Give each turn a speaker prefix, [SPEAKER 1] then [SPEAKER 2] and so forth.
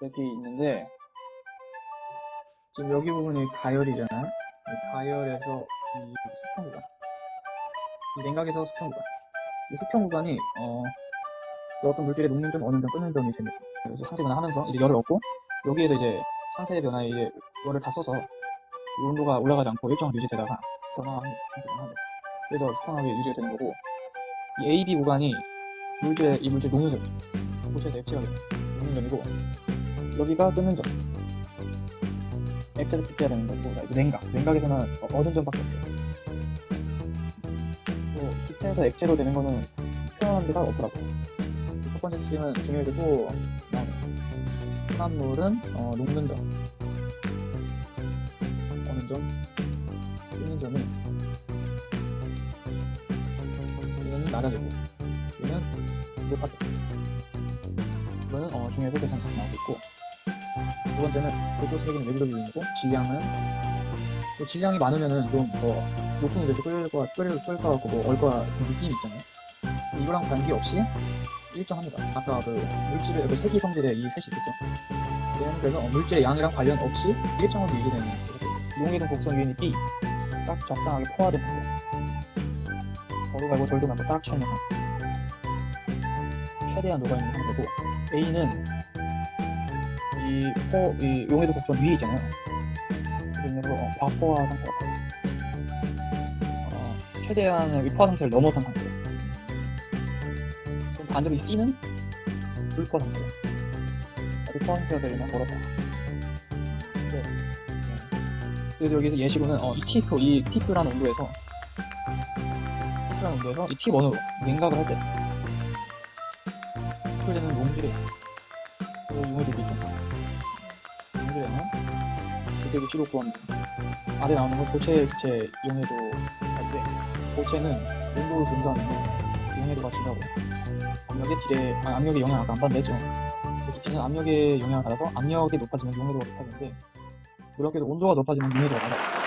[SPEAKER 1] 여기 있는데 지금 여기 부분이 가열이잖아요. 이 가열에서 이 수평 구간, 이 냉각에서 수평 구간, 이 수평 구간이 어, 그 어떤 물질의 녹는 점, 어는 점, 끄는 점이 됩니다. 그래서 상태 변화하면서 이제 열을 얻고 여기에서 이제 상태 변화에 이제 열을 다 써서 이 온도가 올라가지 않고 일정한 유지되다가 변화하는 그래서 수평하게 유지가 되는 거고 이 AB 구간이 물질의 이 물질 녹는 점, 고체에서 액체가 되는 녹는 점이고 여기가 끄는 점. 액체에서 급해야 되는 거고 냉각. 냉각에서는 어- 얻은 점밖에 없어요. 또 기체에서 액체로 되는 거는 표현한 데가 없더라고요. 이첫 번째 또 나오네요. 혼합물은 어, 녹는 점, 어는 점, 끄는 점이 얘는 낮아지고 얘는 높아져. 이거는 어, 중요하게 계산 다 나오고 있고 두 번째는 세기는 왜 그러기이고 질량은 또 질량이 많으면은 좀더 높은 데서 끓을 거 끓을 끓을 거 같고 뭐 얼거 같은 느낌이 있잖아요. 이거랑 관계없이 일정합니다. 아까 그 물질의 그 세기 성질의 이 셋이 있겠죠. 얘는 그래서 어, 물질의 양이랑 관련 없이 일정하게 유지되는 용해동 곡선 유닛이 딱 적당하게 포화된 상태. 거루 말고 절도 말고 딱 취한 상태. 최대한 녹아있는 상태고 A는 이, 포, 이 용해도 곡선 위에 있잖아요. 그래서 어, 과포화 상태가 어, 최대한의 이 포화 상태를 넘어선 상태예요. 그럼 반대로 이 C는 불포화 상태예요. 아직 포화 상태가 되려면 멀었다. 네. 네. 그래서 여기서 예시로는 어, 이 T2, 이 T2라는 온도에서 T2라는 온도에서 이 T1으로 냉각을 할 때 풀되는 용질이 그 용해도 용질에는 그대로 시로 구합니다. 아래 나오는 건 고체, 기체, 용해도 할때 고체는 온도를 분산하면 용해도가 지나고 압력의 딜에, 아, 압력의 영향을 아까 안 받는다 했죠. 기체는 압력의 영향을 받아서 압력이 높아지면 용해도가 높아지는데 그렇게도 온도가 높아지면 용해도가 낮아.